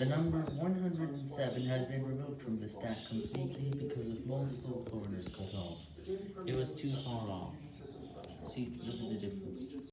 The number 107 has been removed from the stack completely because of multiple corners cut off. It was too far off. See, look at the difference.